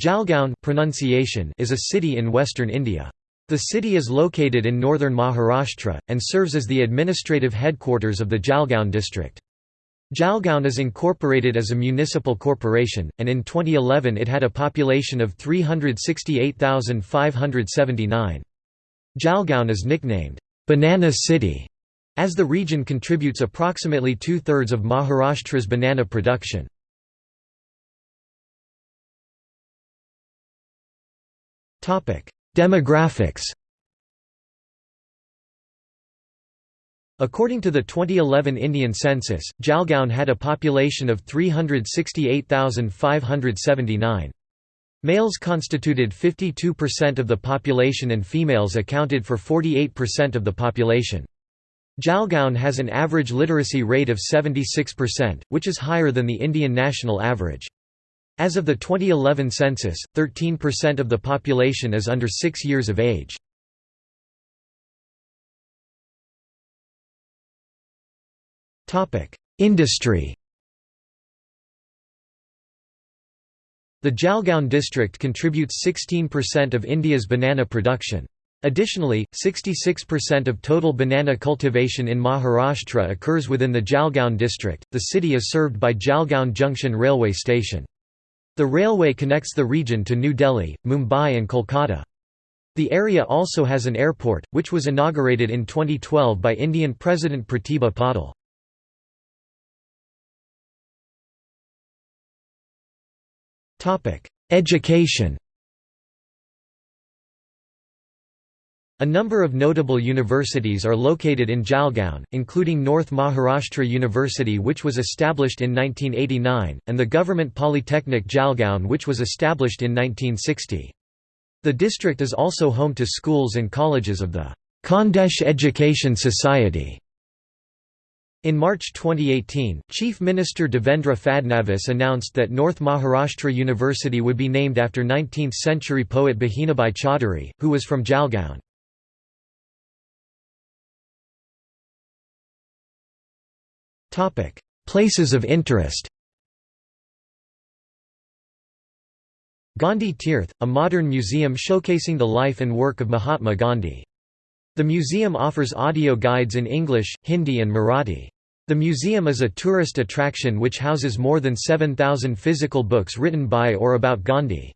Jalgaon pronunciation is a city in western India. The city is located in northern Maharashtra, and serves as the administrative headquarters of the Jalgaon district. Jalgaon is incorporated as a municipal corporation, and in 2011 it had a population of 368,579. Jalgaon is nicknamed, "'Banana City' as the region contributes approximately two-thirds of Maharashtra's banana production. Demographics According to the 2011 Indian census, Jalgaon had a population of 368,579. Males constituted 52% of the population and females accounted for 48% of the population. Jalgaon has an average literacy rate of 76%, which is higher than the Indian national average. As of the 2011 census, 13% of the population is under 6 years of age. Industry The Jalgaon district contributes 16% of India's banana production. Additionally, 66% of total banana cultivation in Maharashtra occurs within the Jalgaon district. The city is served by Jalgaon Junction railway station. The railway connects the region to New Delhi, Mumbai and Kolkata. The area also has an airport, which was inaugurated in 2012 by Indian President Pratibha Patil. Education A number of notable universities are located in Jalgaon, including North Maharashtra University which was established in 1989, and the Government Polytechnic Jalgaon which was established in 1960. The district is also home to schools and colleges of the Khandesh Education Society. In March 2018, Chief Minister Devendra Fadnavis announced that North Maharashtra University would be named after 19th-century poet Bahinabai Chaudhary, who was from Jalgaon. Places of interest Gandhi Tirth, a modern museum showcasing the life and work of Mahatma Gandhi. The museum offers audio guides in English, Hindi and Marathi. The museum is a tourist attraction which houses more than 7,000 physical books written by or about Gandhi.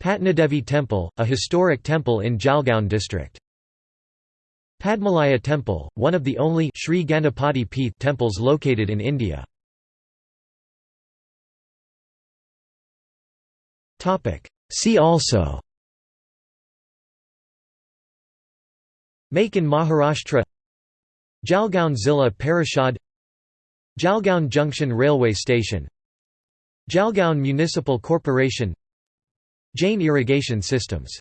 Patnadevi Temple, a historic temple in Jalgaon district. Padmalaya Temple, one of the only Sri Ganapati Peeth temples located in India. See also Make in Maharashtra Jalgaon Zilla Parishad Jalgaon Junction Railway Station Jalgaon Municipal Corporation Jain Irrigation Systems